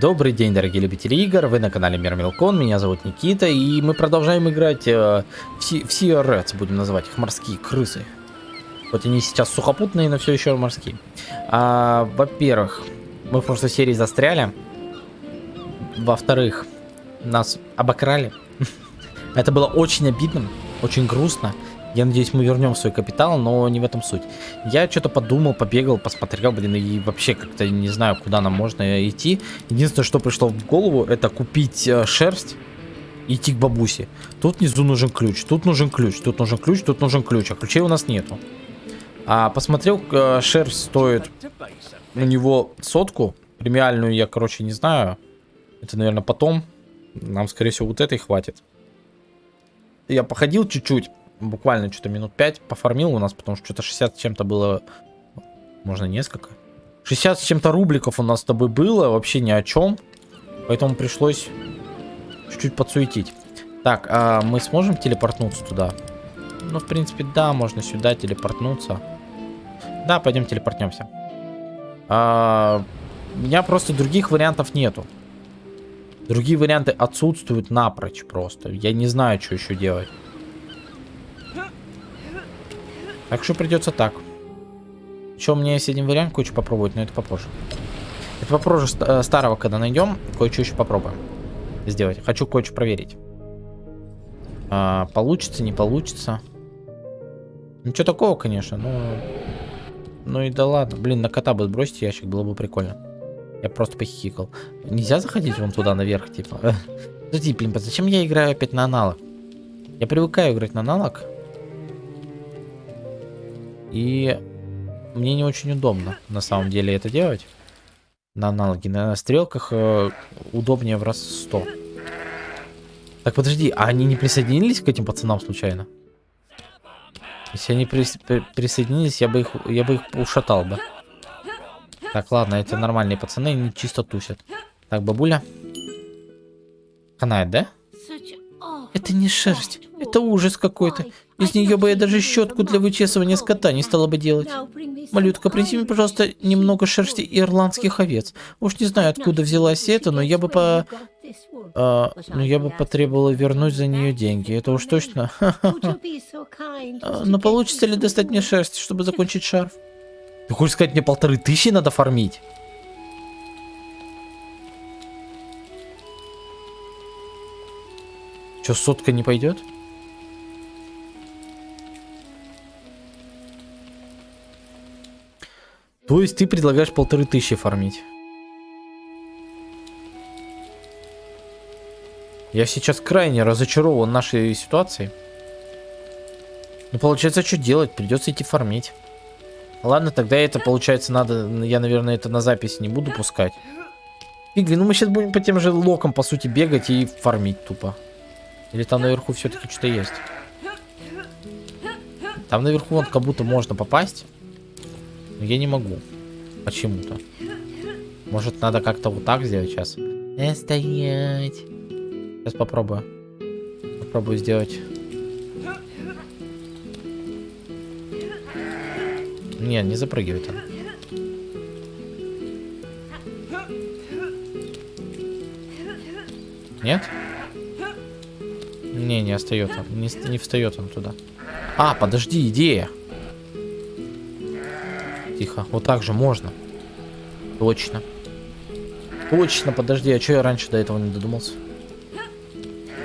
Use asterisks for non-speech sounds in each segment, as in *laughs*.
Добрый день, дорогие любители игр, вы на канале Мир Мелкон, меня зовут Никита, и мы продолжаем играть э, в, Си- в Sea Rats, будем называть их морские крысы. Вот они сейчас сухопутные, но все еще морские. А, во-первых, мы в прошлой серии застряли. Во-вторых, нас обокрали. *laughs* Это было очень обидно, очень грустно. Я надеюсь, мы вернем свой капитал, но не в этом суть. Я что-то подумал, побегал, посмотрел, блин, и вообще как-то не знаю, куда нам можно идти. Единственное, что пришло в голову, это купить э, шерсть и идти к бабусе. Тут внизу нужен ключ, тут нужен ключ, тут нужен ключ, тут нужен ключ, а ключей у нас нету. А посмотрел, э, шерсть стоит у него сотку. Премиальную я, короче, не знаю. Это, наверное, потом. Нам, скорее всего, вот этой хватит. Я походил чуть-чуть буквально что-то минут 5 пофармил у нас, потому что что-то 60 с чем-то было, можно несколько. 60 с чем-то рубликов у нас с тобой было, вообще ни о чем. Поэтому пришлось чуть-чуть подсуетить. Так, а мы сможем телепортнуться туда? Ну, в принципе, да, можно сюда телепортнуться. Да, пойдем телепортнемся. А, у меня просто других вариантов нету. Другие варианты отсутствуют напрочь просто. Я не знаю, что еще делать. Так что придется так. Еще мне есть один вариант кое-что попробовать, но это попозже. Это попозже ст старого, когда найдем, кое-что еще попробуем сделать. Хочу кое-что проверить. А, получится, не получится. Ничего такого, конечно, но... Ну и да ладно. Блин, на кота бы сбросить ящик, было бы прикольно. Я просто похихикал. Нельзя заходить вон туда наверх, типа. *laughs* Подожди, блин, зачем я играю опять на аналог? Я привыкаю играть на аналог. И мне не очень удобно на самом деле это делать. На аналоге. На стрелках э, удобнее в раз 100. Так, подожди, а они не присоединились к этим пацанам случайно? Если они при при присоединились, я бы их я бы их ушатал бы. Так, ладно, это нормальные пацаны, они чисто тусят. Так, бабуля. Канает, да? Это не шерсть, это ужас какой-то. Из нее бы я даже щетку для вычесывания скота не стала бы делать. Малютка, принеси мне, пожалуйста, немного шерсти ирландских овец. Уж не знаю, откуда взялась это, но я бы по... А, но я бы потребовала вернуть за нее деньги. Это уж точно. *laughs* А, но получится ли достать мне шерсть, чтобы закончить шарф? Ты хочешь сказать, мне полторы тысячи надо фармить? Че, сотка не пойдет? То есть ты предлагаешь полторы тысячи фармить? Я сейчас крайне разочарован нашей ситуацией. Ну, получается, что делать? Придется идти фармить. Ладно, тогда это, получается, надо... Я, наверное, это на запись не буду пускать. Игли, ну мы сейчас будем по тем же локам, по сути, бегать и фармить тупо. Или там наверху все-таки что-то есть? Там наверху вот как будто можно попасть. Но я не могу. Почему-то. Может, надо как-то вот так сделать сейчас? Э, стоять. Сейчас попробую. Попробую сделать. Не, не запрыгивает он. Нет? Не, не остается. Не, не встает он туда. А, подожди, идея. Тихо. Вот так же можно. Точно. Точно, подожди, а что я раньше до этого не додумался?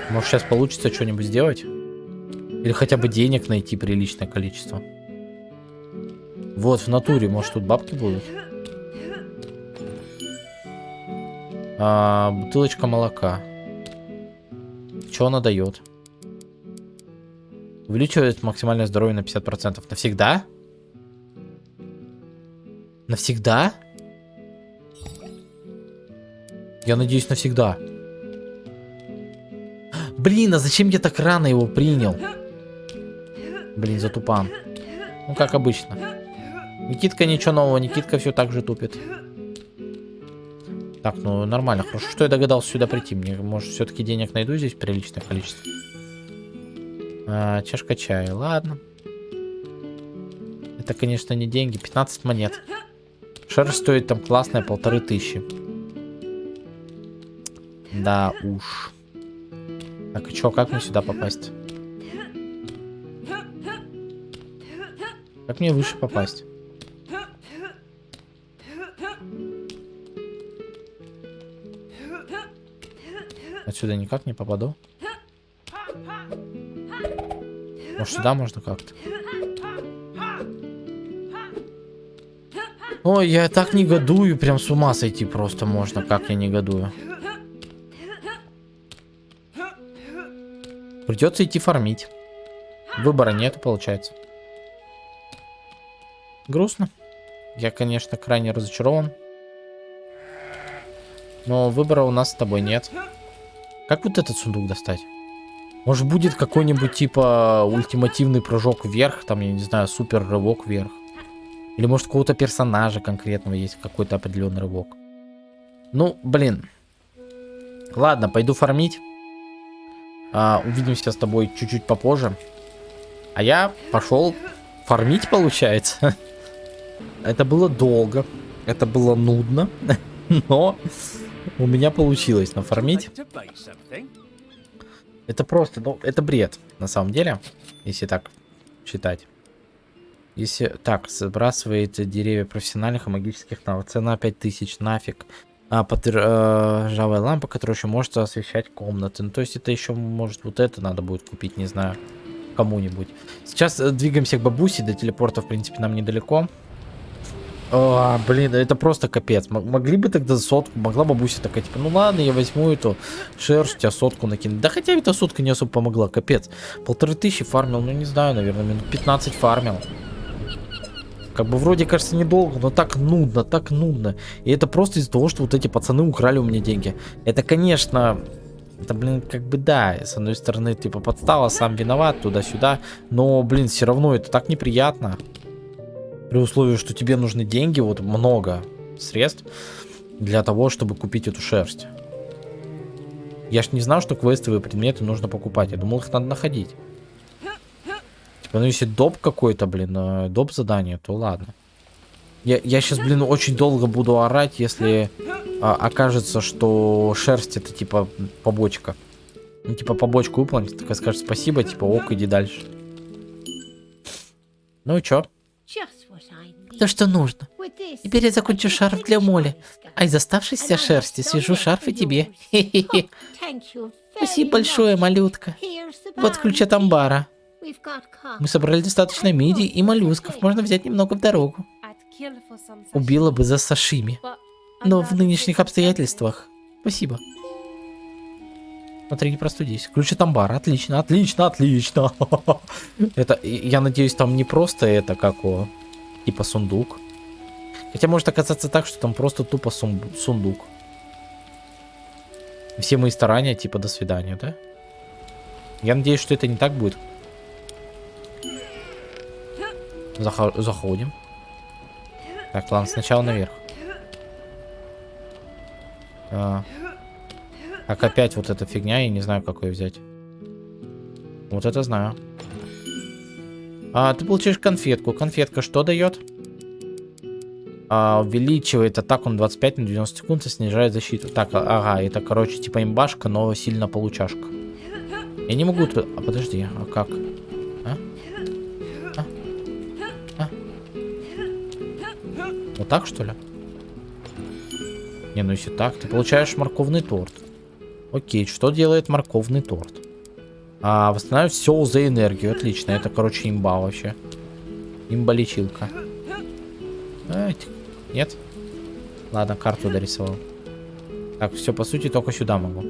Может сейчас получится что-нибудь сделать? Или хотя бы денег найти приличное количество? Вот, в натуре, может тут бабки будут? А, бутылочка молока. Что она дает? Увеличивает максимальное здоровье на 50%. Навсегда? Навсегда? Я надеюсь, навсегда. Блин, а зачем я так рано его принял? Блин, затупан. Ну, как обычно. Никитка ничего нового, Никитка все так же тупит. Так, ну нормально, хорошо, что я догадался сюда прийти. Мне, может, все-таки денег найду здесь приличное количество. А, чашка чая, ладно. Это, конечно, не деньги, 15 монет. Шерсть стоит там классная полторы тысячи. Да уж. Так, и чё, как мне сюда попасть? Как мне выше попасть? Отсюда никак не попаду. Может сюда можно как-то? Ой, я так негодую, прям с ума сойти просто можно, как я негодую. Придется идти фармить. Выбора нету, получается. Грустно. Я, конечно, крайне разочарован. Но выбора у нас с тобой нет. Как вот этот сундук достать? Может будет какой-нибудь типа ультимативный прыжок вверх, там, я не знаю, супер рывок вверх. Или может какого-то персонажа конкретного есть какой-то определенный рывок. Ну, блин. Ладно, пойду фармить. А, увидимся с тобой чуть-чуть попозже. А я пошел фармить, получается. *laughs* Это было долго. Это было нудно. *laughs* Но у меня получилось нафармить. Это просто, ну, это бред, на самом деле, если так считать. Если так, сбрасывает деревья профессиональных и магических навыков. Цена 5000, нафиг. А, под, э, лампа, которая еще может освещать комнаты. Ну, то есть это еще, может, вот это надо будет купить, не знаю, кому-нибудь. Сейчас э, двигаемся к бабусе, до телепорта, в принципе, нам недалеко. О, блин, это просто капец. Могли бы тогда сотку, могла бабуся такая, типа, ну ладно, я возьму эту шерсть, а сотку накину. Да хотя эта сотка не особо помогла, капец. Полторы тысячи фармил, ну не знаю, наверное, минут 15 фармил. Как бы вроде кажется недолго, но так нудно, так нудно. И это просто из-за того, что вот эти пацаны украли у меня деньги. Это, конечно, это, блин, как бы да, с одной стороны, типа подстава, сам виноват, туда-сюда. Но, блин, все равно это так неприятно. При условии, что тебе нужны деньги, вот много средств для того, чтобы купить эту шерсть. Я ж не знал, что квестовые предметы нужно покупать. Я думал, их надо находить. Типа, ну если доп какой-то, блин, э, доп задание, то ладно. Я, я сейчас, блин, очень долго буду орать, если а, окажется, что шерсть это типа побочка. Ну, типа побочку выполнить, такая скажет спасибо, типа ок, иди дальше. Ну и чё? То, что нужно. Теперь я закончу шарф для Моли. А из оставшейся шерсти свяжу шарф и тебе. *laughs* Хе-хе-хе. Спасибо большое, малютка. Вот ключ от амбара. Мы собрали достаточно миди и моллюсков. Можно взять немного в дорогу. Убила бы за сашими. Но в нынешних обстоятельствах... Спасибо. Смотри, не простудись. Ключ от амбара. Отлично, отлично, отлично. *laughs* Это, я надеюсь, там не просто это, как о, типа сундук. Хотя может оказаться так, что там просто тупо сундук. Все мои старания, типа, до свидания, да? Я надеюсь, что это не так будет. Заходим. Так, ладно, сначала наверх. А. Так, опять вот эта фигня, я не знаю, как ее взять. Вот это знаю. А, ты получаешь конфетку. Конфетка что дает? А, увеличивает атаку на 25 на 90 секунд и снижает защиту. Так, а, ага, это, короче, типа имбашка, но сильно получашка. Я не могу... А, подожди, а как? Вот так, что ли? Не, ну если так, ты получаешь морковный торт. Окей, что делает морковный торт? А, восстанавливает все за энергию. Отлично, это, короче, имба вообще. Имба-лечилка. Нет? Ладно, карту дорисовал. Так, все, по сути, только сюда могу.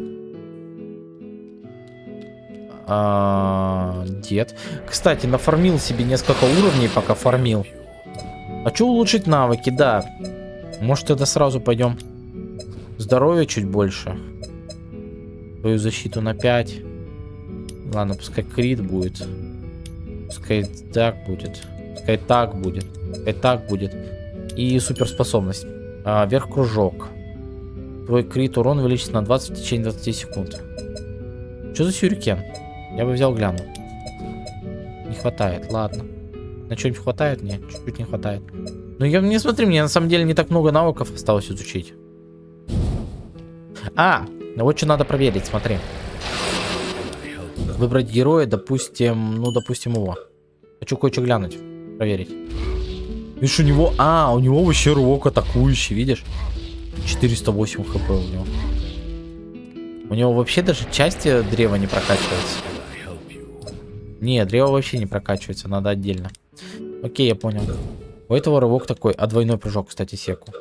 А, дед. Кстати, нафармил себе несколько уровней, пока фармил. Хочу улучшить навыки, да. Может, тогда сразу пойдем. Здоровье чуть больше. Твою защиту на 5. Ладно, пускай крит будет. Пускай так будет. Пускай так будет. Пускай так будет. И суперспособность. А, вверх кружок. Твой крит урон увеличится на 20 в течение 20 секунд. Что за сюрикен? Я бы взял глянул. Не хватает, ладно. На что-нибудь хватает? Нет, чуть-чуть не хватает. Ну, я не смотри, мне на самом деле не так много навыков осталось изучить. А, Вот что надо проверить, смотри. Выбрать героя, допустим, ну, допустим, его. Хочу кое-что глянуть, проверить. Видишь, у него... А, у него вообще рывок атакующий, видишь? 408 хп у него. У него вообще даже части древа не прокачивается. Не, древо вообще не прокачивается, надо отдельно. Окей, я понял. У этого рывок такой, а двойной прыжок, кстати, секу.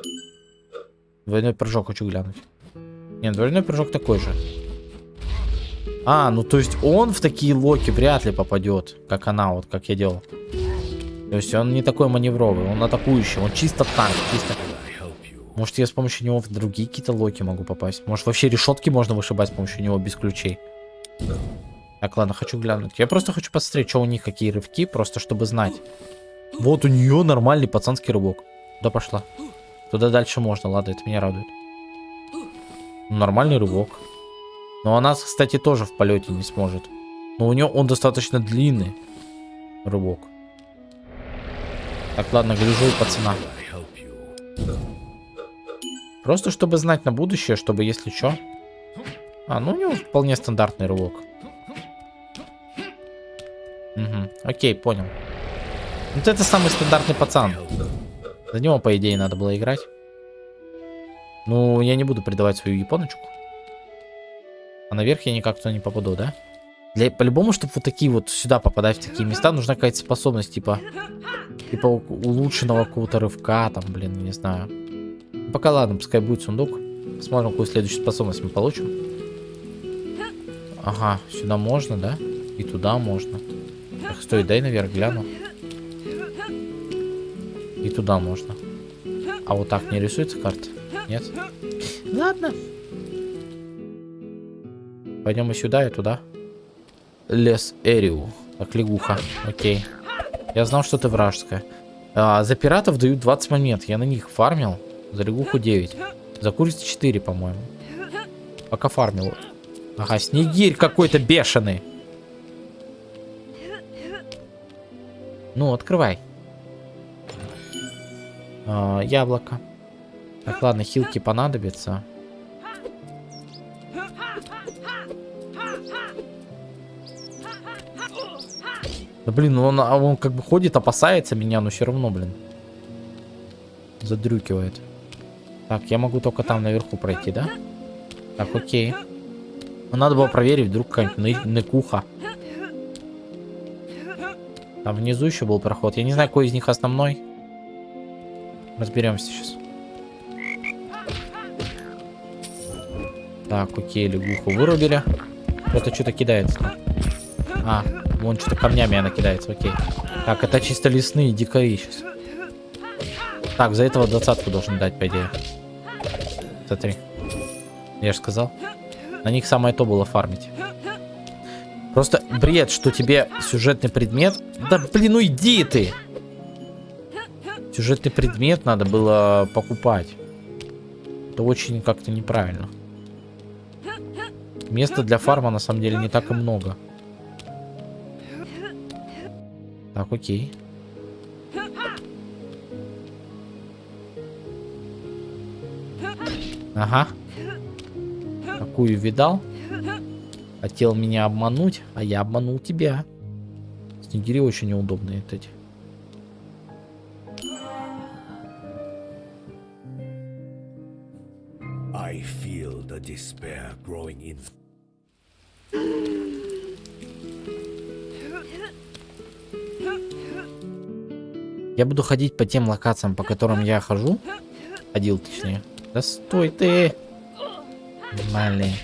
Двойной прыжок хочу глянуть. Нет, двойной прыжок такой же. А, ну то есть он в такие локи вряд ли попадет, как она, вот как я делал. То есть он не такой маневровый, он атакующий, он чисто танк, чисто... Может я с помощью него в другие какие-то локи могу попасть. Может вообще решетки можно вышибать с помощью него без ключей. Так, ладно, хочу глянуть. Я просто хочу посмотреть, что у них какие рывки, просто чтобы знать. Вот у нее нормальный пацанский рывок. Куда пошла? Туда дальше можно, ладно, это меня радует. Нормальный рывок. Но она, кстати, тоже в полете не сможет. Но у нее он достаточно длинный рывок. Так, ладно, гляжу пацана. Просто чтобы знать на будущее, чтобы если что. А, ну у него вполне стандартный рывок. Угу, окей, понял. Вот это самый стандартный пацан. За него, по идее, надо было играть. Ну, я не буду предавать свою японочку. А наверх я никак туда не попаду, да? Для по-любому, чтобы вот такие вот сюда попадать в такие места, нужна какая-то способность, типа, типа улучшенного какого-то рывка, там, блин, не знаю. Ну, пока ладно, пускай будет сундук. Посмотрим, какую следующую способность мы получим. Ага, сюда можно, да? И туда можно. Так, стой, дай наверх гляну. И туда можно. А вот так не рисуется карта? Нет? Ладно. Пойдем и сюда, и туда. Лес Эриу. Так, лягуха. Окей. Я знал, что ты вражеская. А, за пиратов дают 20 монет. Я на них фармил. За лягуху 9. За курицу 4, по-моему. Пока фармил. Ага, снегирь какой-то бешеный. Ну, открывай. А, яблоко. Так, ладно, хилки понадобятся. Да блин, ну он, а он как бы ходит, опасается меня, но все равно, блин. Задрюкивает. Так, я могу только там наверху пройти, да? Так, окей. Ну, надо было проверить, вдруг какая-нибудь ныкуха. Там внизу еще был проход. Я не знаю, какой из них основной. Разберемся сейчас. Так, окей, лягуху вырубили. Кто-то что-то кидается. А, Вон что-то камнями она кидается, окей. Так, это чисто лесные дикари сейчас. Так, за этого двадцатку должен дать, по идее. Смотри. Я же сказал. На них самое то было фармить. Просто бред, что тебе сюжетный предмет... Да блин, иди ты! Сюжетный предмет надо было покупать. Это очень как-то неправильно. Места для фарма на самом деле не так и много. Так, окей. Ага. Какую видал? Хотел меня обмануть, а я обманул тебя. Снегири очень неудобные эти. Feel the despair growing in. Я буду ходить по тем локациям, по которым я хожу. Ходил, точнее. Да стой ты! Нормальный.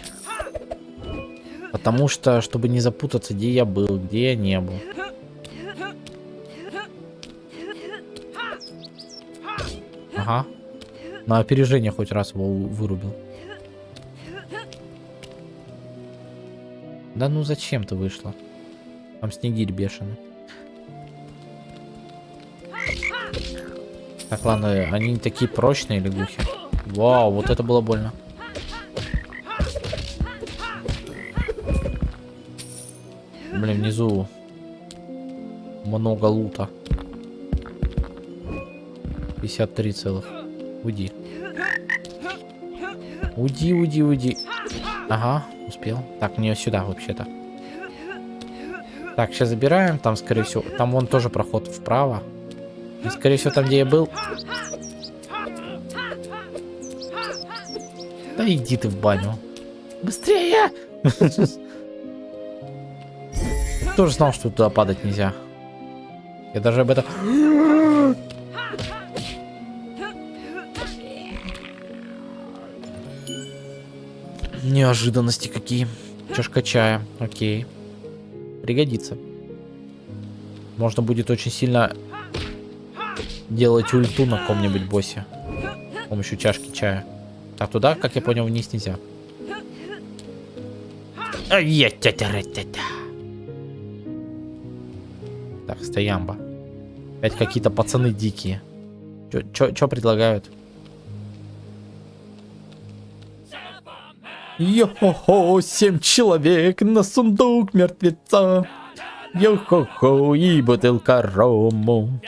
Потому что, чтобы не запутаться, где я был, где я не был. Ага. На опережение хоть раз его вырубил. Да ну зачем ты вышла? Там снегирь бешеный. Так, ладно, они такие прочные лягухи. Вау, вот это было больно. Блин, внизу много лута. 53 целых. Уйди. Уйди, уйди, уйди. Ага, успел. Так, мне сюда вообще-то. Так, сейчас забираем. Там, скорее всего, там вон тоже проход вправо. И, скорее всего, там, где я был. Да иди ты в баню. Быстрее! *laughs* Тоже знал, что туда падать нельзя. Я даже об этом... Неожиданности какие. Чашка чая. Окей. Пригодится. Можно будет очень сильно делать ульту на ком-нибудь боссе. С помощью чашки чая. Так, туда, как я понял, вниз нельзя. Так, стоямба. Опять какие-то пацаны дикие. Чё предлагают? Йо-хо-хо, семь человек на сундук мертвеца. Йо-хо-хо, и бутылка рому.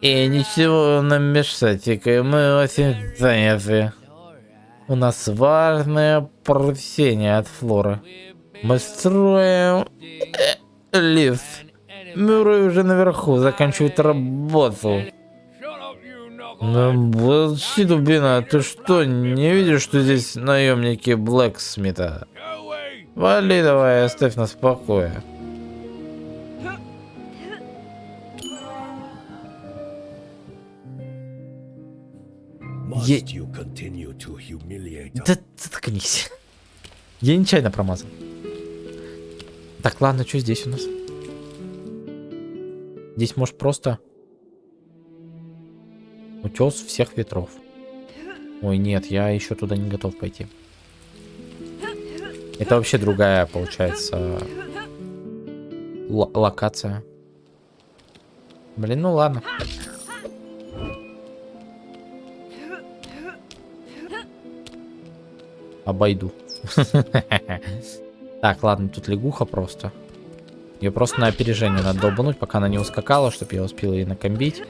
И ничего нам мешать, мы очень заняты. У нас важное поручение от Флоры. Мы строим лифт. Мюррей уже наверху заканчивает работу. Ну, дубина, ты что, не видишь, что здесь наемники Блэксмита? Вали давай, оставь нас в покое. Я... Да, заткнись. Я нечаянно промазал. Так, ладно, что здесь у нас? Здесь может просто Утес всех ветров. Ой, нет, я еще туда не готов пойти. Это вообще другая, получается, локация. Блин, ну ладно. Обойду. *laughs* Так, ладно, тут лягуха просто. Ее просто на опережение надо долбануть, пока она не ускакала, чтобы я успел ее накомбить.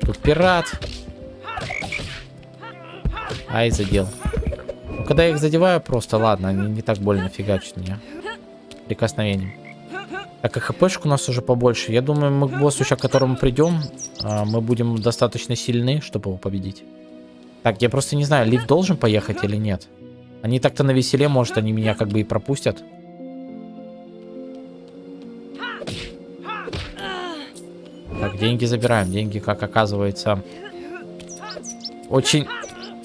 Тут пират. Ай, задел. Ну, когда я их задеваю, просто ладно, они не так больно фигачат меня. Прикосновением. Так, и хпшку у нас уже побольше. Я думаю, мы к боссу, сейчас к которому придем, а, мы будем достаточно сильны, чтобы его победить. Так, я просто не знаю, лифт должен поехать или нет. Они так-то на веселе, может, они меня как бы и пропустят. Так, деньги забираем. Деньги, как оказывается, очень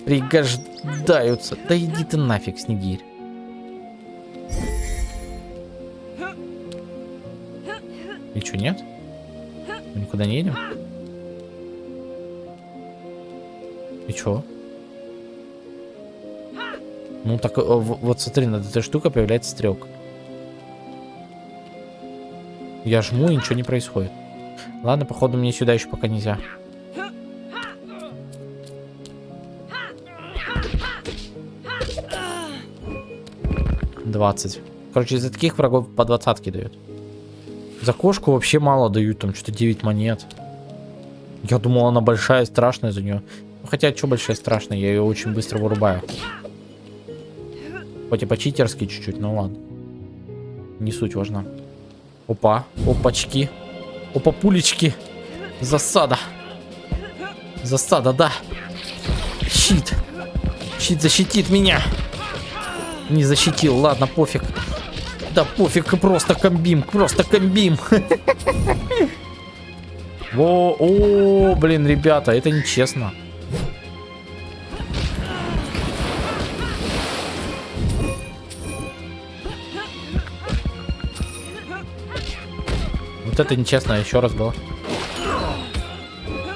пригождаются. Да иди ты нафиг, Снегирь. И что, нет? Мы никуда не едем? И чё? Ну так, э, вот смотри, над этой штукой появляется стрелка. Я жму, и ничего не происходит. Ладно, походу мне сюда еще пока нельзя. 20. Короче, из-за таких врагов по двадцатке дают. За кошку вообще мало дают, там что-то 9 монет. Я думал, она большая, страшная за нее. Хотя, что большая, страшная, я ее очень быстро вырубаю. Хоть и по-читерски чуть-чуть, но ладно. Не суть важна. Опа, опачки. Опа, пулечки. Засада. Засада, да. Щит. Щит защитит меня. Не защитил, ладно, пофиг. Да пофиг, просто комбим, просто комбим. *laughs* О, о, блин, ребята, это нечестно. Вот это нечестно, еще раз было.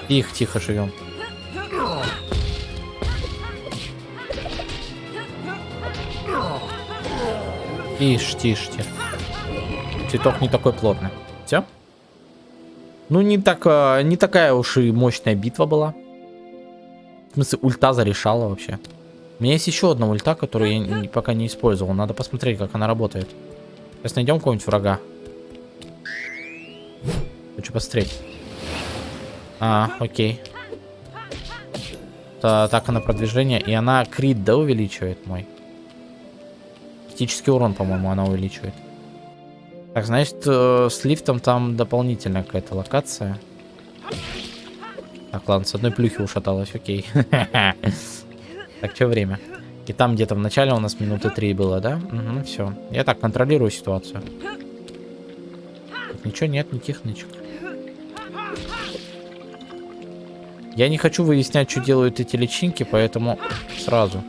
Тихо, тихо живем. Тише, тише, тише. Цветок не такой плотный. Все? Ну, не, так, а, не такая уж и мощная битва была. В смысле, ульта зарешала вообще. У меня есть еще одна ульта, которую я пока не использовал. Надо посмотреть, как она работает. Сейчас найдем кого-нибудь врага. Хочу посмотреть. А, окей. Это атака на продвижение. И она крит, да, увеличивает мой? Критический урон, по-моему, она увеличивает. Так, значит, э, с лифтом там дополнительная какая-то локация. Так, ладно, с одной плюхи ушаталась, окей. *laughs* Так, что время? И там где-то в начале у нас минуты три было, да? Угу, все. Я так контролирую ситуацию. Тут ничего нет, никаких нычек. Я не хочу выяснять, что делают эти личинки, поэтому сразу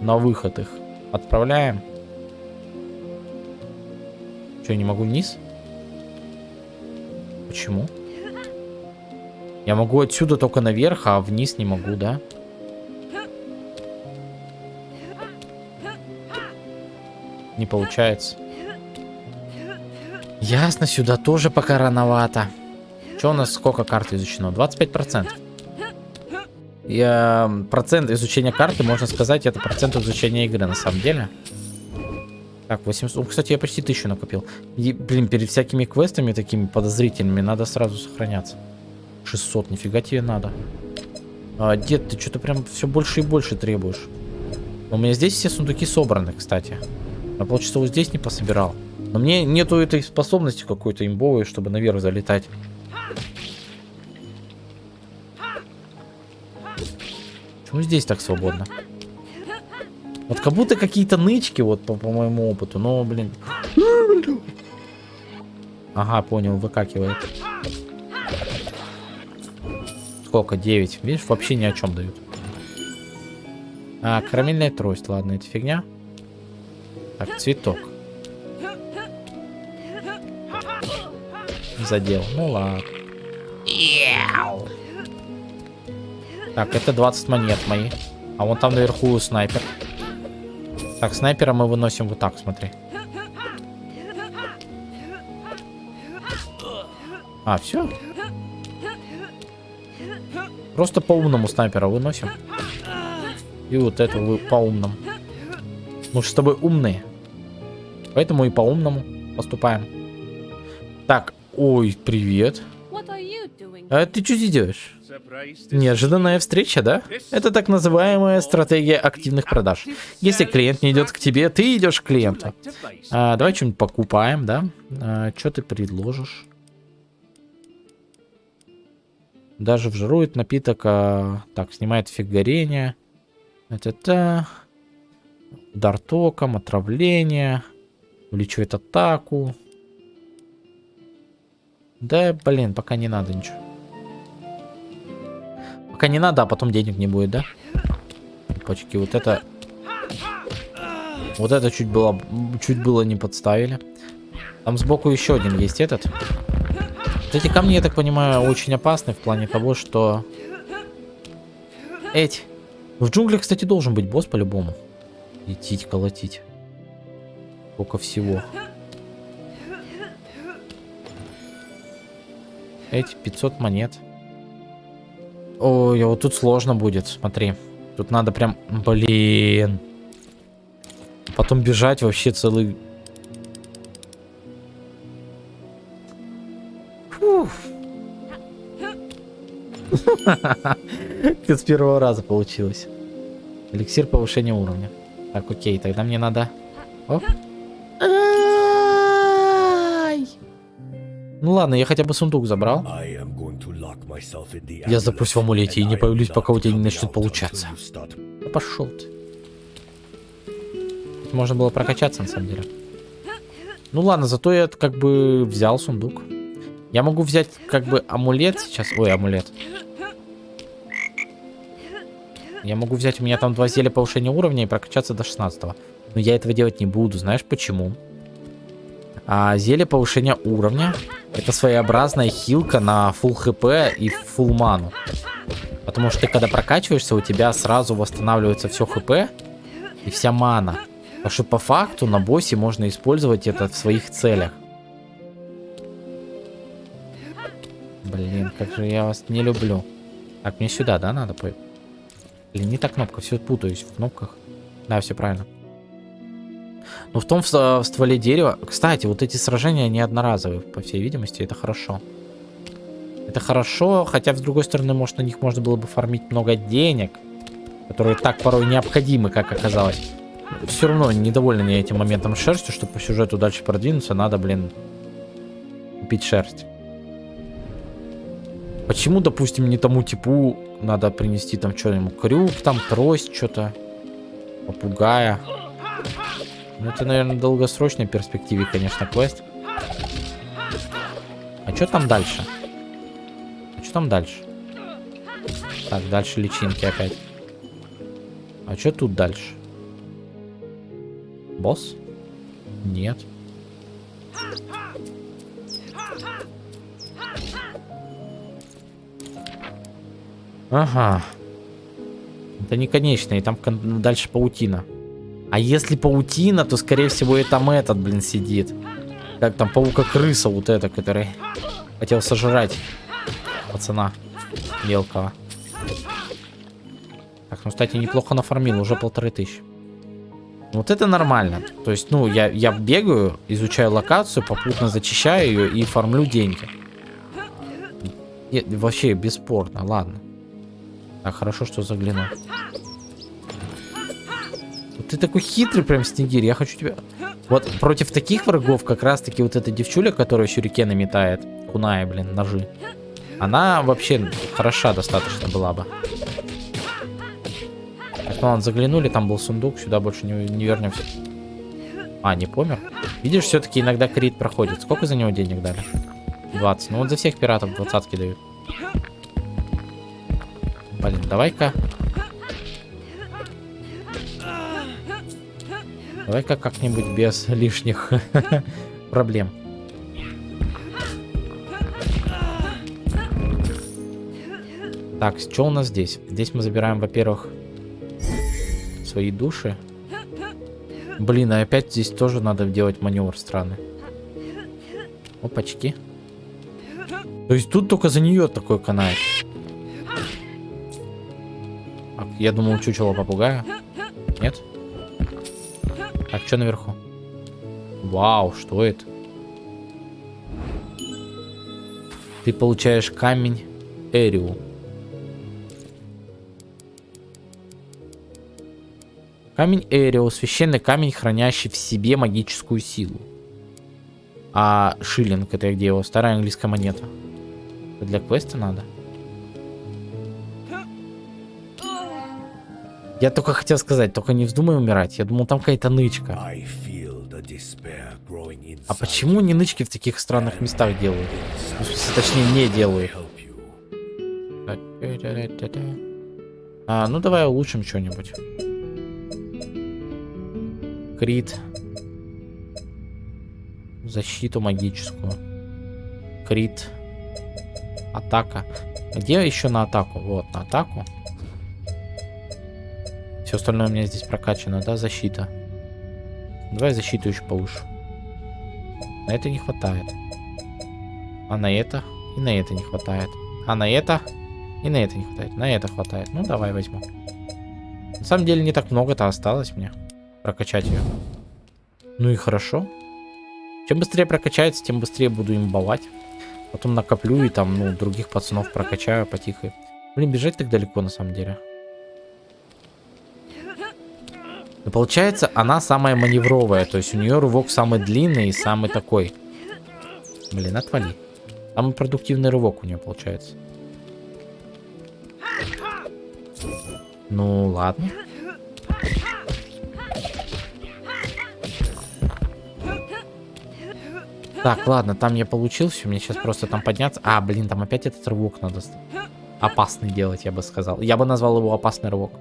на выход их отправляем. Что, не могу вниз? Почему? Я могу отсюда только наверх, а вниз не могу, да? Не получается. Ясно, сюда тоже пока рановато. Что у нас, сколько карт изучено? 25%. Я, процент изучения карты, можно сказать, это процент изучения игры на самом деле. Так, 800. Ну, кстати, я почти тысячу накопил. И, блин, перед всякими квестами такими подозрительными надо сразу сохраняться. 600, нифига тебе надо. А, дед, ты что-то прям все больше и больше требуешь. У меня здесь все сундуки собраны, кстати. Я полчаса вот здесь не пособирал. Но мне нету этой способности какой-то имбовой, чтобы наверх залетать. Почему здесь так свободно? Вот как будто какие-то нычки, вот по, по моему опыту, но, блин. Ага, понял, выкакивает. Сколько? 9. Видишь, вообще ни о чем дают. А, карамельная трость. Ладно, это фигня. Так, цветок. Задел. Ну ладно. Так, это 20 монет мои. А вон там наверху снайпер. Так, снайпера мы выносим вот так, смотри. А, все? Просто по умному снайпера выносим. И вот это вы по умному. Мы же с тобой умные. Поэтому и по умному поступаем. Так, ой, привет. А ты что здесь делаешь? Неожиданная встреча, да? Это так называемая стратегия активных продаж. Если клиент не идет к тебе, ты идешь к клиенту. А, давай что-нибудь покупаем, да? А, что ты предложишь? Даже вжирует напиток. А... Так, снимает эффект горения. Это-то. Удар током, отравление. Увеличивает атаку. Да, блин, пока не надо ничего. Пока не надо, а потом денег не будет, да? Почки, вот это... Вот это чуть было, чуть было не подставили. Там сбоку еще один есть этот. Вот эти камни, я так понимаю, очень опасны в плане того, что... Эти. В джунглях, кстати, должен быть босс по-любому. Идти колотить. Сколько всего. Эти 500 монет. Ой, а вот тут сложно будет, смотри. Тут надо прям... Блин. Потом бежать вообще целый... *laughs* С первого раза получилось. Эликсир повышения уровня. Так, окей, тогда мне надо... Оп. Ну ладно, я хотя бы сундук забрал. Я запрусь в амулете и не появлюсь, пока у тебя не начнет получаться. Да пошел ты. Можно было прокачаться, на самом деле. Ну ладно, зато я как бы взял сундук. Я могу взять как бы амулет сейчас. Ой, амулет. Я могу взять, у меня там два зелья повышения уровня и прокачаться до 16 -го. Но я этого делать не буду. Знаешь почему? А зелье повышения уровня это своеобразная хилка на full хп и full ману. Потому что ты когда прокачиваешься, у тебя сразу восстанавливается все хп и вся мана. Потому что по факту на боссе можно использовать это в своих целях. Блин, как же я вас не люблю. Так, мне сюда, да, надо? Блин, не та кнопка, все путаюсь в кнопках. Да, все правильно. Но в том в, стволе дерева... Кстати, вот эти сражения, они одноразовые, по всей видимости, это хорошо. Это хорошо, хотя, с другой стороны, может, на них можно было бы фармить много денег, которые так порой необходимы, как оказалось. все равно недоволен я этим моментом шерстью, чтобы по сюжету дальше продвинуться, надо, блин, купить шерсть. Почему, допустим, не тому типу надо принести там что-нибудь? Крюк, там трость, что-то. Попугая. Ну, это, наверное, в долгосрочной перспективе, конечно, квест. А что там дальше? А что там дальше? Так, дальше личинки опять. А что тут дальше? Босс? Нет. Ага. Это не конечный, там дальше паутина. А если паутина, то скорее всего и там этот, блин, сидит. Как там, паука-крыса вот эта, который хотел сожрать пацана мелкого. Так, ну, кстати, неплохо нафармил, уже полторы тысячи. Вот это нормально. То есть, ну, я, я бегаю, изучаю локацию, попутно зачищаю ее и фармлю деньги. Нет, вообще бесспорно, ладно. Так, хорошо, что заглянул. Ты такой хитрый прям, Снегирь, я хочу тебя... Вот против таких врагов как раз-таки вот эта девчуля, которая сюрикены метает, куная, блин, ножи, она вообще хороша достаточно была бы. Так, ну ладно, заглянули, там был сундук, сюда больше не, не вернемся. А, не помер? Видишь, все-таки иногда крит проходит. Сколько за него денег дали? 20. Ну вот за всех пиратов двадцатки дают. Блин, давай-ка. Давай-ка как-нибудь без лишних *laughs* проблем. Так, что у нас здесь? Здесь мы забираем, во-первых, свои души. Блин, а опять здесь тоже надо делать маневр странный. Опачки. То есть тут только за нее такой канает. Я думал, чучело попугая. Так, что наверху? Вау, что это? Ты получаешь камень Эриу. Камень Эрио, священный камень, хранящий в себе магическую силу. А шиллинг, это где его? Старая английская монета. Это для квеста надо? Я только хотел сказать, только не вздумай умирать. Я думал, там какая-то нычка. А почему не нычки в таких странных местах делают? Ну, точнее, не делают. А, ну давай улучшим что-нибудь. Крит. Защиту магическую. Крит. Атака. Где еще на атаку? Вот, на атаку. Все остальное у меня здесь прокачано, да, защита. Давай защиту еще повыше. На это не хватает. А на это и на это не хватает. А на это и на это не хватает. На это хватает. Ну, давай возьму. На самом деле не так много-то осталось мне прокачать ее. Ну и хорошо. Чем быстрее прокачается, тем быстрее буду им балать. Потом накоплю и там, ну, других пацанов прокачаю потихо. Блин, бежать так далеко на самом деле. И получается, она самая маневровая. То есть у нее рывок самый длинный и самый такой. Блин, отвали. Самый продуктивный рывок у нее получается. Ну, ладно. Так, ладно, там я получил все, мне сейчас просто там подняться. А, блин, там опять этот рывок надо опасный делать, я бы сказал. Я бы назвал его опасный рывок.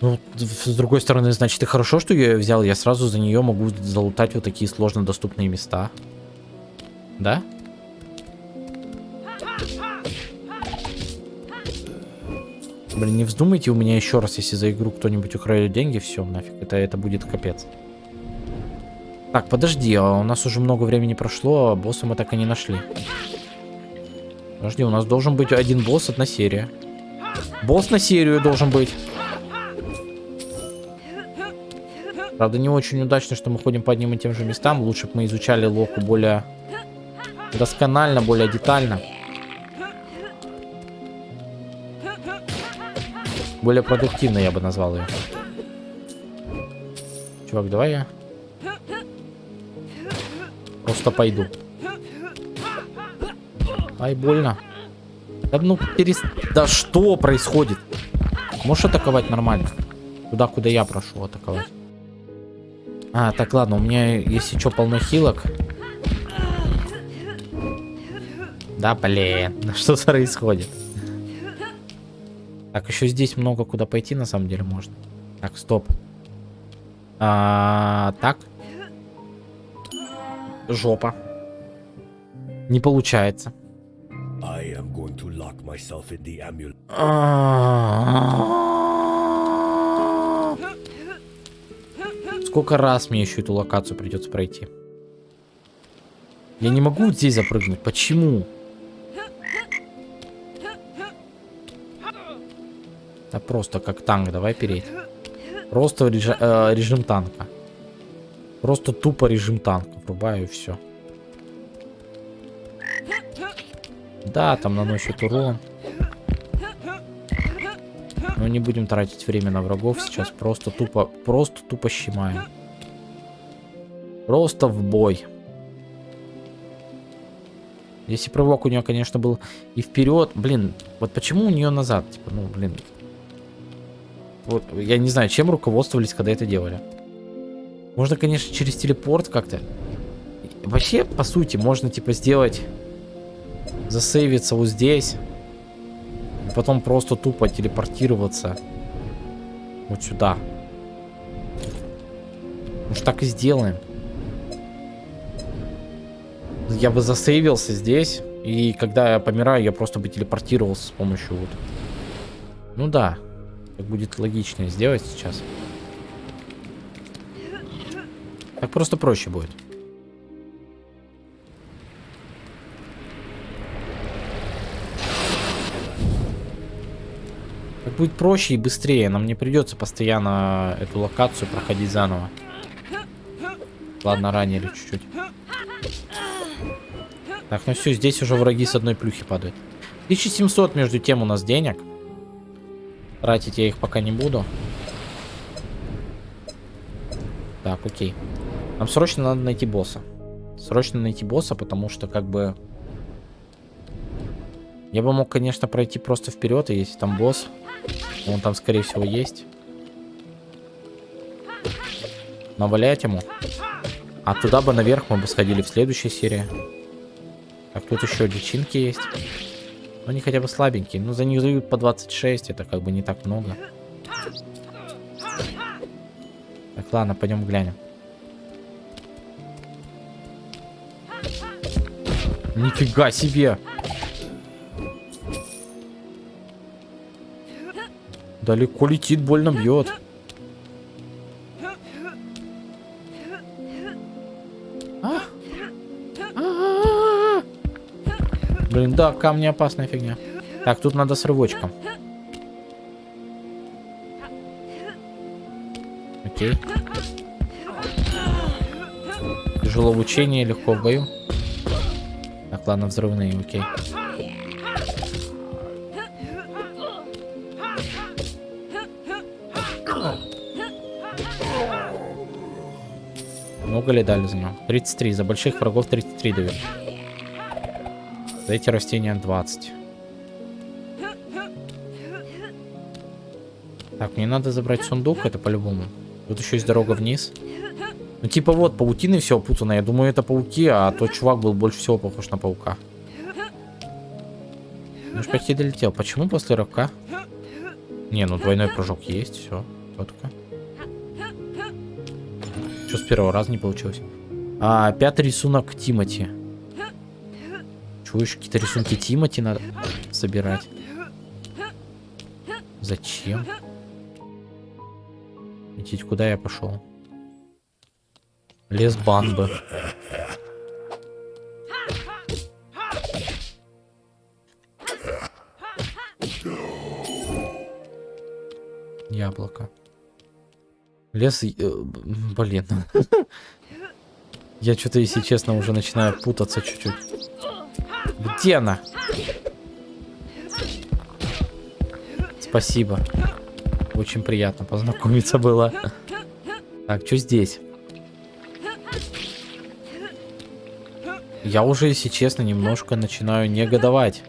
Ну, с другой стороны, значит, и хорошо, что я ее взял. Я сразу за нее могу залутать вот такие сложно доступные места. Да? Блин, не вздумайте у меня еще раз, если за игру кто-нибудь украдет деньги, все, нафиг, это, это будет капец. Так, подожди, а у нас уже много времени прошло, а босса мы так и не нашли. Подожди, у нас должен быть один босс, одна серия. Босс на серию должен быть. Правда, не очень удачно, что мы ходим по одним и тем же местам. Лучше бы мы изучали локу более досконально, более детально. Более продуктивно я бы назвал ее. Чувак, давай я просто пойду. Ай, больно. Да ну перест... Да что происходит? Можешь атаковать нормально? Туда, куда я прошу атаковать. А, так, ладно, у меня, если что, полно хилок. Да, блин, что происходит? Так, еще здесь много куда пойти, на самом деле, можно. Так, стоп. А, так. Жопа. Не получается. Сколько раз мне еще эту локацию придется пройти? Я не могу вот здесь запрыгнуть. Почему? Да просто как танк, давай переть. Просто режи э, режим танка. Просто тупо режим танка. Врубаю и все. Да, там наносит урон. Но не будем тратить время на врагов сейчас. Просто тупо, просто тупо щемаем. Просто в бой. Если прыжок у нее, конечно, был и вперед. Блин, вот почему у нее назад? Типа, ну, блин. Вот, я не знаю, чем руководствовались, когда это делали. Можно, конечно, через телепорт как-то. Вообще, по сути, можно, типа, сделать засейвиться вот здесь. И потом просто тупо телепортироваться вот сюда. Может так и сделаем. Я бы засейвился здесь. И когда я помираю, я просто бы телепортировался с помощью вот. Ну да. Так будет логичнее сделать сейчас. Так просто проще будет. Будет проще и быстрее. Нам не придется постоянно эту локацию проходить заново. Ладно, ранили чуть-чуть. Так, ну все, здесь уже враги с одной плюхи падают. 1700 между тем у нас денег. Тратить я их пока не буду. Так, окей. Нам срочно надо найти босса. Срочно найти босса, потому что как бы... Я бы мог, конечно, пройти просто вперед, если там босс, он там, скорее всего, есть. Навалять ему. А туда бы наверх мы бы сходили в следующей серии. Так, тут еще личинки есть. Но они хотя бы слабенькие. Ну, за них дают по 26, это как бы не так много. Так, ладно, пойдем глянем. Нифига себе! Далеко летит, больно бьет. А? Блин, да, камни опасная фигня. Так, тут надо с рывочком. Окей. Тяжело в учении, легко в бою. Так, ладно, взрывные, окей. Много ли дали за него? 33. За больших врагов 33 дают. За эти растения 20. Так, мне надо забрать сундук, это по-любому. Тут еще есть дорога вниз. Ну, типа вот, паутины все опутано. Я думаю, это пауки, а тот чувак был больше всего похож на паука. Ну, почти долетел. Почему после рывка? Не, ну двойной прыжок есть, все, четко. Что с первого раза не получилось? А, пятый рисунок Тимати. Чего еще какие-то рисунки Тимати надо собирать? Зачем? Идите, куда я пошел? Лес Банбы. Яблоко. Лес... Э, блин. Я что-то, если честно, уже начинаю путаться чуть-чуть. Где она? Спасибо. Очень приятно познакомиться было. Так, что здесь? Я уже, если честно, немножко начинаю негодовать.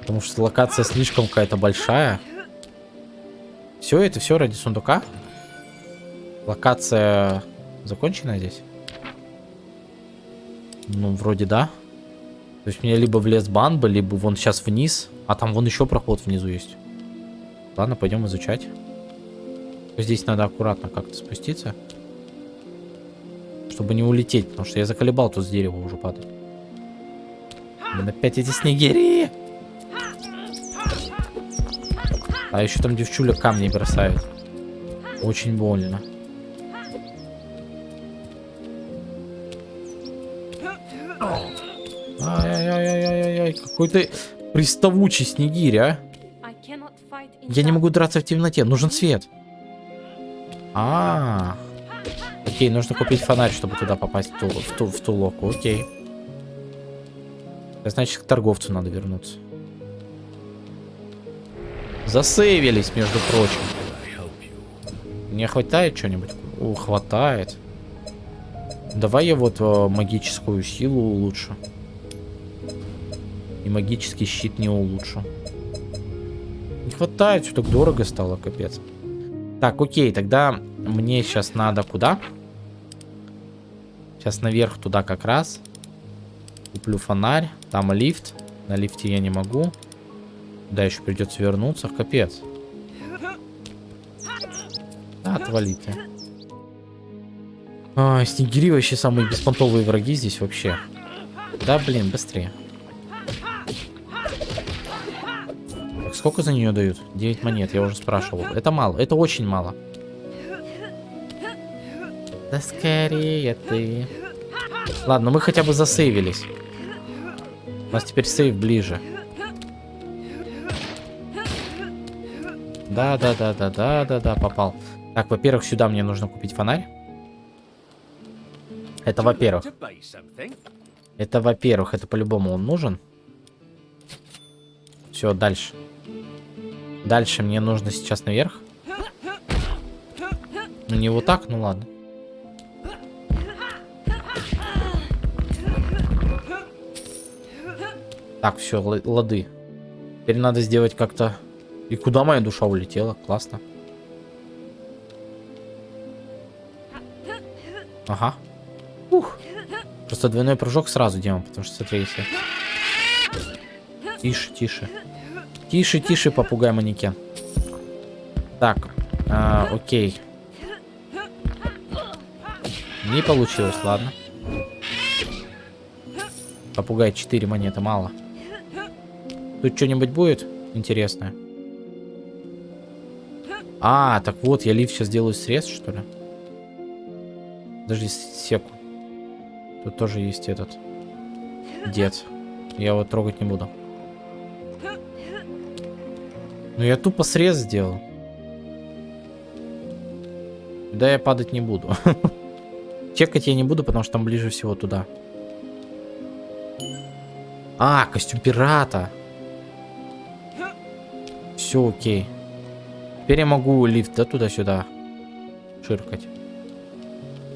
Потому что локация слишком какая-то большая. Все это все ради сундука? Локация закончена здесь? Ну, вроде да. То есть мне либо в лес банба, либо вон сейчас вниз. А там вон еще проход внизу есть. Ладно, пойдем изучать. Здесь надо аккуратно как-то спуститься. Чтобы не улететь, потому что я заколебал тут с дерева уже падать. Блин, опять эти снегири! А еще там девчуля камни бросает. Очень больно. Ай-яй-яй-яй-яй, какой ты приставучий снегирь, а? Я не могу драться в темноте, нужен свет. А, -а, -а. окей, нужно купить фонарь, чтобы туда попасть в ту, в ту, в ту локу, окей. Значит, к торговцу надо вернуться. Засейвились, между прочим. Не хватает что-нибудь? О, хватает. Давай я вот э, магическую силу улучшу. И магический щит не улучшу. Не хватает, что так дорого стало, капец. Так, окей, тогда мне сейчас надо куда? Сейчас наверх туда как раз. Куплю фонарь. Там лифт. На лифте я не могу. Да, еще придется вернуться. Капец. Да, отвали ты. А, снегири вообще самые беспонтовые враги здесь вообще. Да, блин, быстрее. Так, сколько за нее дают? 9 монет, я уже спрашивал. Это мало, это очень мало. Да скорее ты. Ладно, мы хотя бы засейвились. У нас теперь сейв ближе. Да, да, да, да, да, да, да, попал. Так, во-первых, сюда мне нужно купить фонарь. Это во-первых. Это во-первых, это по-любому он нужен. Все, дальше. Дальше мне нужно сейчас наверх. Ну не вот так, ну ладно. Так, все, лады. Теперь надо сделать как-то... И куда моя душа улетела? Классно. Ага. Ух. Просто двойной прыжок сразу делаем, потому что смотри, если... Тише, тише. Тише, тише, попугай манекен. Так, а, окей. Не получилось, ладно. Попугай 4 монеты, мало. Тут что-нибудь будет интересное? А, так вот, я лифт сейчас делаю срез, что ли? Подожди секу. Тут тоже есть этот дед. Я его трогать не буду. Ну я тупо срез сделал. Да я падать не буду. *laughs* Чекать я не буду, потому что там ближе всего туда. А, костюм пирата. Все окей. Теперь я могу лифт, да, туда-сюда ширкать.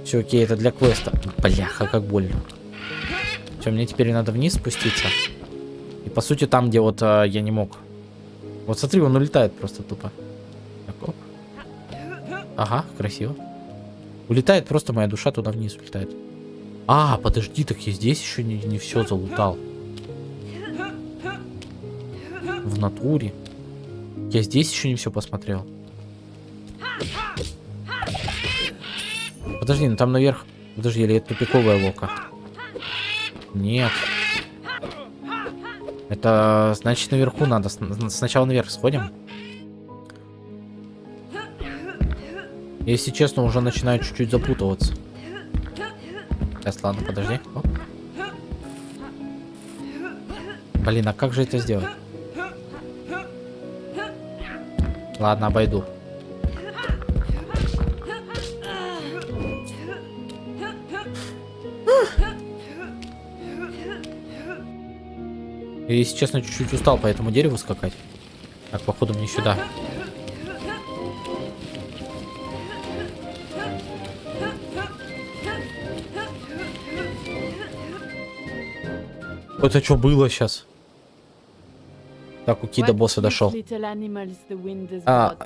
Все, окей, это для квеста. Бляха, как больно. Все, мне теперь надо вниз спуститься. И по сути там, где вот а, я не мог. Вот смотри, он улетает просто тупо. Так, оп. Ага, красиво. Улетает просто моя душа туда вниз улетает. А, подожди, так я здесь еще не, не все залутал. В натуре. Я здесь еще не все посмотрел. Подожди, ну там наверх... Подожди, или это тупиковая лока? Нет. Это значит наверху надо. Сначала наверх сходим. Если честно, уже начинаю чуть-чуть запутываться. Сейчас, ладно, подожди. Оп. Блин, а как же это сделать? Ладно, обойду. И если честно, чуть-чуть устал по этому дереву скакать. Так, походу мне сюда. Это что было сейчас? Так, у Кида босса дошел. А,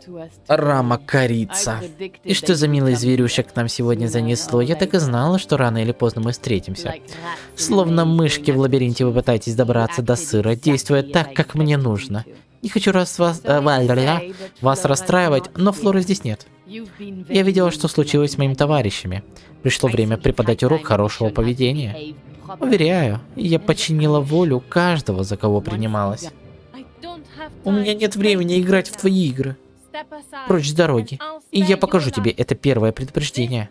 Рама корица. И что за милый зверюшек нам сегодня занесло? Я так и знала, что рано или поздно мы встретимся. Словно мышки в лабиринте вы пытаетесь добраться до сыра, действуя так, как мне нужно. Не хочу раз вас, э, вас расстраивать, но Флоры здесь нет. Я видела, что случилось с моими товарищами. Пришло время преподать урок хорошего поведения. Уверяю, я подчинила волю каждого, за кого принималась. У меня нет времени играть в твои игры. Прочь с дороги. И я покажу тебе это первое предупреждение.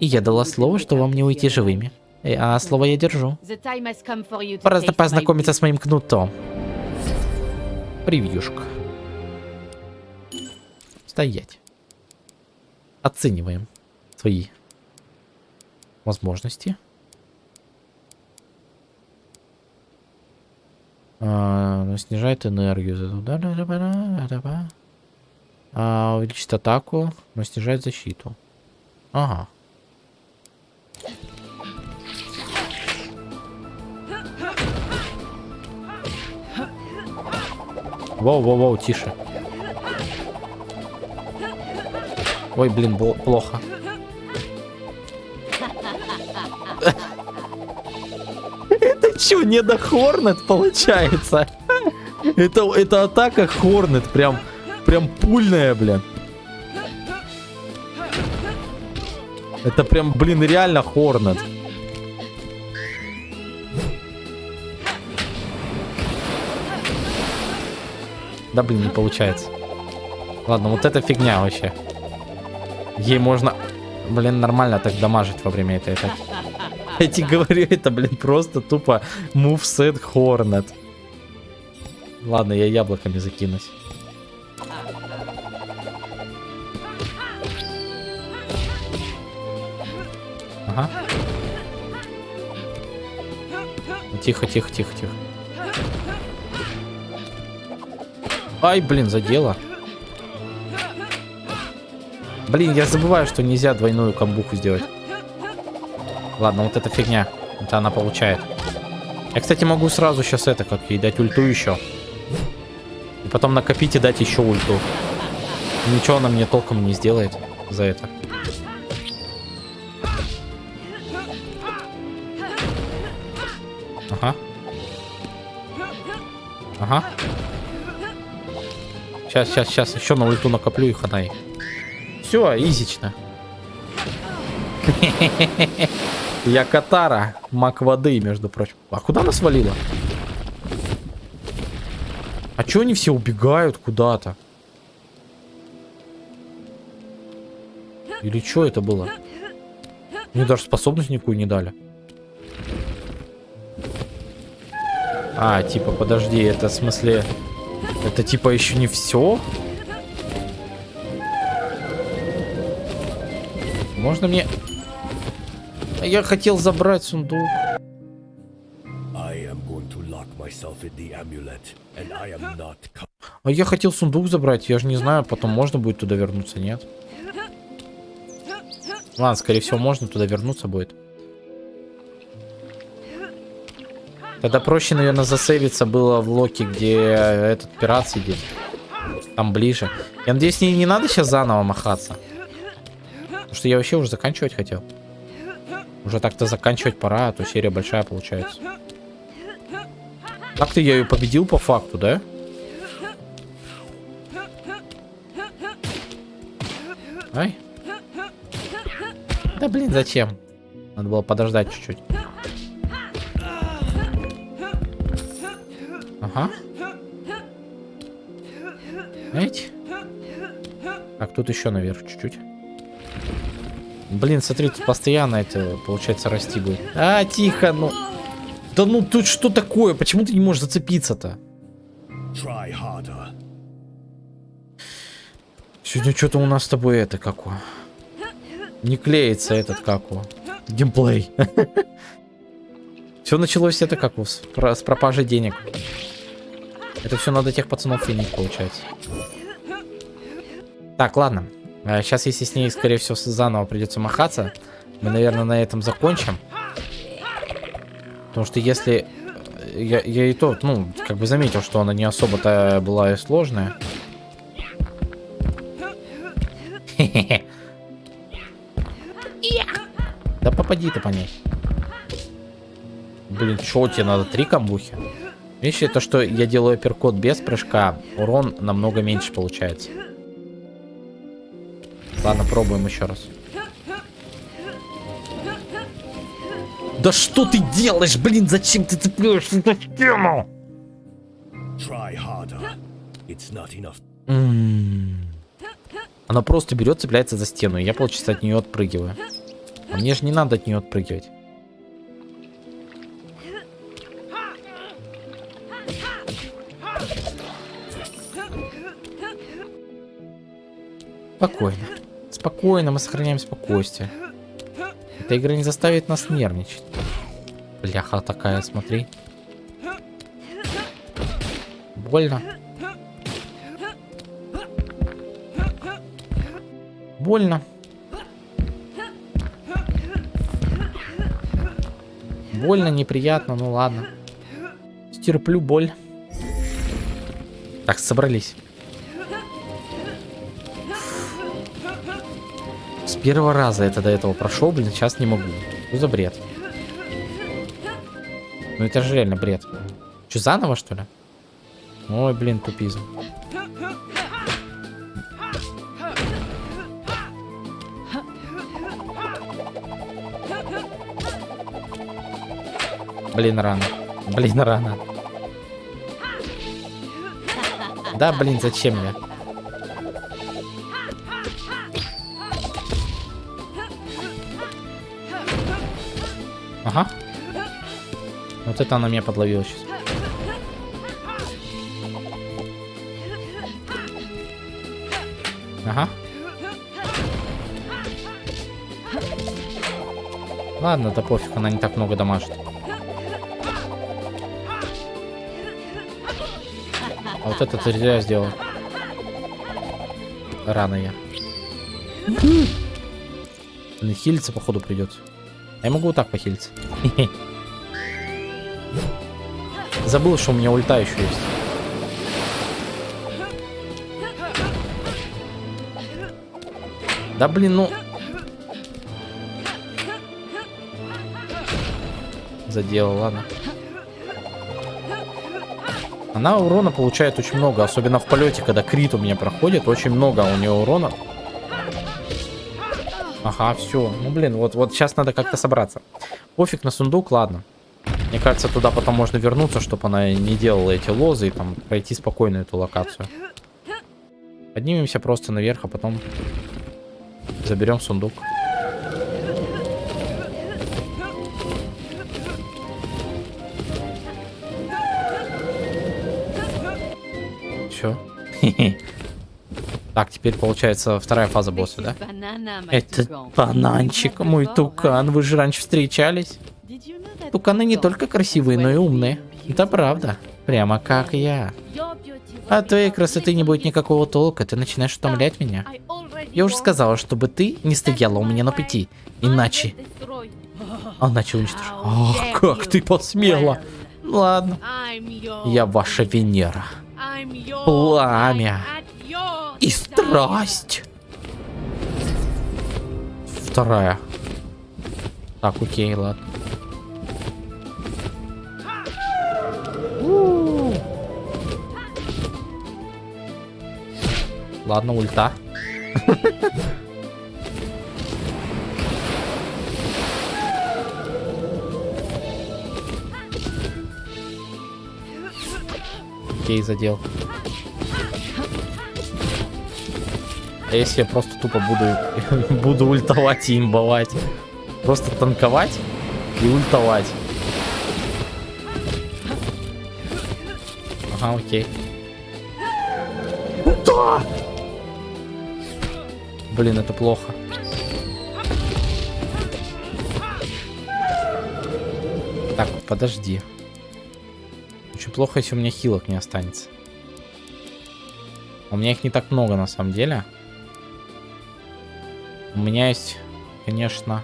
И я дала слово, что вам не уйти живыми. Э, а слово я держу. Пора познакомиться с моим кнутом. Превьюшка. Стоять. Оцениваем свои возможности. А, снижает энергию. А, увеличит атаку, но снижает защиту. Ага. Воу-воу-воу, тише. Ой, блин, плохо. *laughs* Что, не до Хорнет получается? Это, это атака Хорнет, прям, прям пульная, блин. Это прям, блин, реально Хорнет. Да, блин, не получается. Ладно, вот это фигня вообще. Ей можно, блин, нормально так дамажить во время этой атаки. Я тебе говорю, это, блин, просто тупо мувсет Хорнет. Ладно, я яблоками закинусь. Ага. Тихо, тихо, тихо, тихо. Ай, блин, задело. Блин, я забываю, что нельзя двойную камбуху сделать. Ладно, вот эта фигня. Это она получает. Я, кстати, могу сразу сейчас это, как ей дать ульту еще. И потом накопить и дать еще ульту. Ничего она мне толком не сделает за это. Ага. Ага. Сейчас, сейчас, сейчас. Еще на ульту накоплю и ханай. Все, изично. *laughs* Я Катара. Мак воды, между прочим. А куда она свалила? А чё они все убегают куда-то? Или что это было? Мне даже способность никакую не дали. А, типа, подожди, это в смысле... Это типа еще не все? Можно мне... Я хотел забрать сундук. А я хотел сундук забрать, я же не знаю, потом можно будет туда вернуться, нет? Ладно, скорее всего, можно туда вернуться будет. Тогда проще, наверное, засейвиться было в Локи, где этот пират сидит. Там ближе. Я надеюсь, не, не надо сейчас заново махаться. Потому что я вообще уже заканчивать хотел. Уже так-то заканчивать пора, а то серия большая получается. Так-то я ее победил по факту, да? Ай. Да блин, зачем? Надо было подождать чуть-чуть. Ага. Знаете? Так, тут еще наверх чуть-чуть. Блин, смотри, тут постоянно это, получается, расти будет. А, тихо, ну... Да ну, тут что такое? Почему ты не можешь зацепиться-то? Сегодня что-то у нас с тобой это, как Не клеится этот, как Геймплей. *laughs* Все началось это как с, с пропажей денег. Это все надо тех пацанов финить, получается. Так, ладно. Сейчас, а, если с ней, скорее всего, заново придется махаться, мы, наверное, на этом закончим. Потому что если я, я и то, ну, как бы заметил, что она не особо-то была и сложная. Да попади ты по ней. Блин, что тебе надо? Три камбухи? Видишь, это что я делаю перкод без прыжка, урон намного меньше получается. Ладно, пробуем еще раз. Да что ты делаешь, блин, зачем ты цепляешься за стену? Она просто берет, цепляется за стену, и я, получается, от нее отпрыгиваю. А мне же не надо от нее отпрыгивать. Спокойно. Спокойно, мы сохраняем спокойствие. Эта игра не заставит нас нервничать. Бляха такая, смотри. Больно. Больно. Больно, неприятно, ну ладно. Стерплю боль. Так, собрались. Первого раза это до этого прошел, блин, сейчас не могу. Что за бред? Ну это же реально бред. Че, заново, что ли? Ой, блин, тупизм. Блин, рано. Блин, рано. Да, блин, зачем я? Вот это она меня подловила сейчас. Ага. Ладно, да пофиг, она не так много дамажит. А вот это ты зря сделал. Рано я. Блин, хилиться, походу, придется. Я могу вот так похилиться. Забыл, что у меня ульта еще есть. Да блин, ну... Задела, ладно. Она урона получает очень много, особенно в полете, когда крит у меня проходит, очень много у нее урона. Ага, все. Ну, блин, вот, вот сейчас надо как-то собраться. Пофиг на сундук, ладно. Мне кажется, туда потом можно вернуться, чтобы она не делала эти лозы и там пройти спокойно эту локацию. Поднимемся просто наверх, а потом заберем сундук. Все. Так, теперь получается вторая фаза босса, да? Это бананчик, мой тукан. Вы же раньше встречались? Туканы не только красивые, но и умные. Это правда. Прямо как я. От твоей красоты не будет никакого толка, ты начинаешь утомлять меня. Я уже сказала, чтобы ты не стояла у меня на пути. Иначе... Иначе уничтожу. Ах, как ты посмела. Ладно. Я ваша Венера. Пламя и страсть. Вторая. Так, окей, ладно. Ладно, ульта. Окей, задел. А если я просто тупо буду, *laughs* буду ультовать и имбовать? Просто танковать и ультовать. Ага, окей. Да! Блин, это плохо. Так, подожди. Очень плохо, если у меня хилок не останется. У меня их не так много, на самом деле. У меня есть, конечно,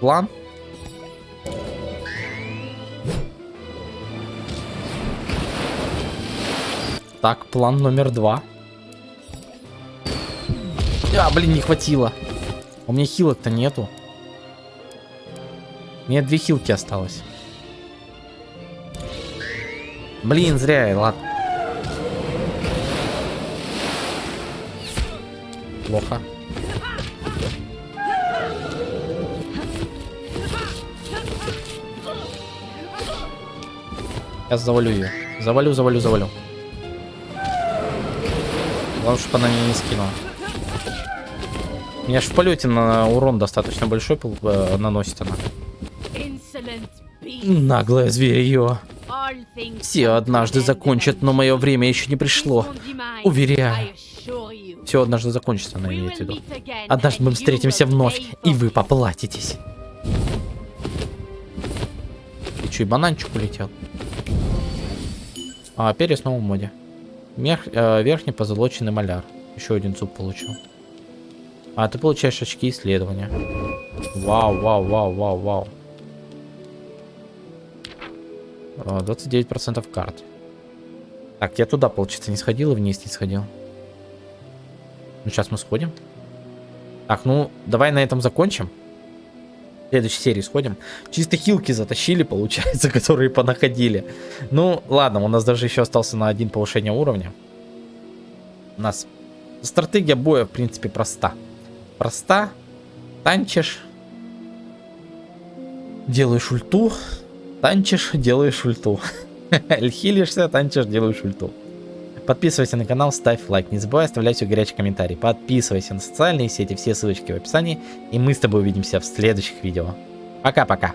план. Так, план номер два. А, блин, не хватило. У меня хилок-то нету. У меня две хилки осталось. Блин, зря, ладно. Плохо. Сейчас завалю ее. Завалю, завалю, завалю. Главное, чтобы она меня не скинула. Меня ж в полете на урон достаточно большой э, наносит она. Наглое зверье. Все однажды закончат, но мое время еще не пришло. Уверяю. Все однажды закончится, она имеет в виду. Однажды мы встретимся вновь, и вы поплатитесь. И что, и бананчик улетел? А, снова в моде. Мерх, э, верхний позолоченный маляр. Еще один зуб получил. А, ты получаешь очки исследования. Вау, вау, вау, вау, вау. 29% карт. Так, я туда, получается, не сходил и вниз не сходил. Ну, сейчас мы сходим. Так, ну, давай на этом закончим. В следующей серии сходим. Чисто хилки затащили, получается, *laughs* которые понаходили. Ну, ладно, у нас даже еще остался на один повышение уровня. У нас стратегия боя, в принципе, проста. Проста. Танчишь. Делаешь ульту. Танчишь, делаешь ульту. *laughs* Хилишься, танчишь, делаешь ульту. Подписывайся на канал, ставь лайк. Не забывай оставлять свой горячий комментарий. Подписывайся на социальные сети, все ссылочки в описании. И мы с тобой увидимся в следующих видео. Пока-пока.